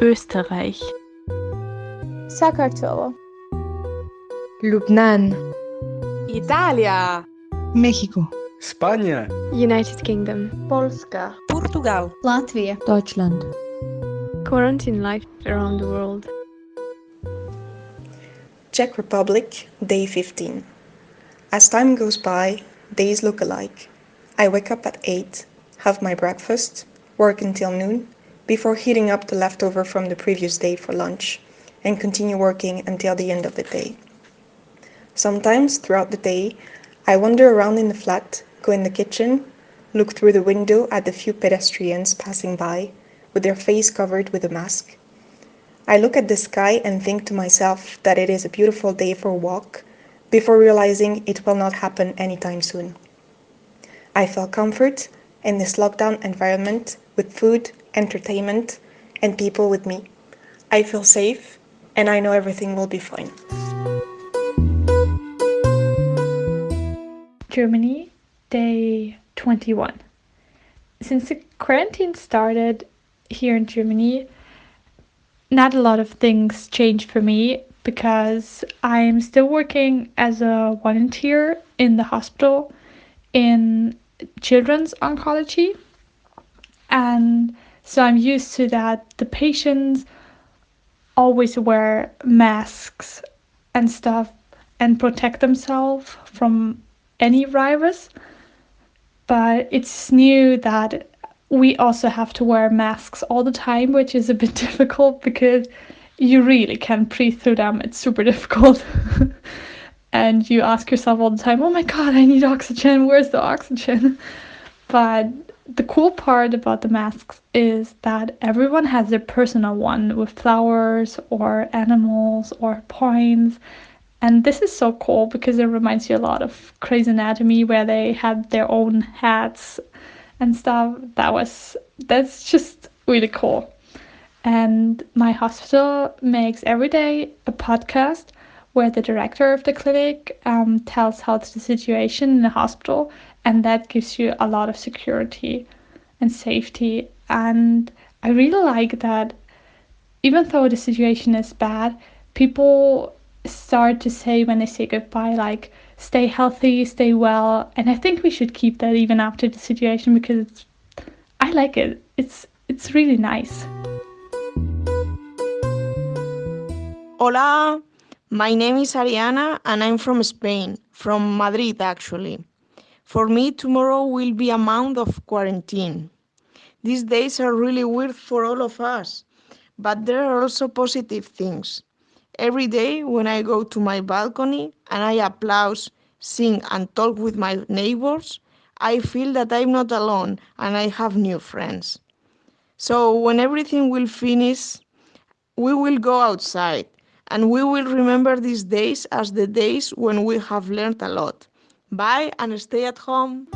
Österreich, Sakartvelo, Lubnan, Italia, México, España, United Kingdom, Polska, Portugal, Latvia, Deutschland. quarantine life around the world. Czech Republic, day 15. As time goes by, days look alike. I wake up at 8, have my breakfast, work until noon, before heating up the leftover from the previous day for lunch, and continue working until the end of the day. Sometimes, throughout the day, I wander around in the flat, go in the kitchen, look through the window at the few pedestrians passing by, with their face covered with a mask. I look at the sky and think to myself that it is a beautiful day for a walk, before realizing it will not happen anytime soon. I feel comfort in this lockdown environment with food, entertainment, and people with me. I feel safe, and I know everything will be fine. Germany, day 21. Since the quarantine started here in Germany, not a lot of things changed for me because I'm still working as a volunteer in the hospital in children's oncology. And so I'm used to that the patients always wear masks and stuff and protect themselves from any virus. But it's new that we also have to wear masks all the time, which is a bit difficult because you really can't breathe through them. It's super difficult. and you ask yourself all the time, oh my god, I need oxygen. Where's the oxygen? But the cool part about the masks is that everyone has their personal one with flowers or animals or points. And this is so cool because it reminds you a lot of Grey's Anatomy, where they had their own hats and stuff. That was that's just really cool. And my hospital makes every day a podcast where the director of the clinic um, tells how the situation in the hospital, and that gives you a lot of security and safety. And I really like that, even though the situation is bad, people start to say when they say goodbye, like, stay healthy, stay well. And I think we should keep that even after the situation because it's, I like it. It's it's really nice. Hola, my name is Ariana and I'm from Spain, from Madrid actually. For me, tomorrow will be a month of quarantine. These days are really weird for all of us, but there are also positive things. Every day when I go to my balcony and I applaud, sing, and talk with my neighbors, I feel that I'm not alone and I have new friends. So when everything will finish, we will go outside and we will remember these days as the days when we have learned a lot. Bye and stay at home.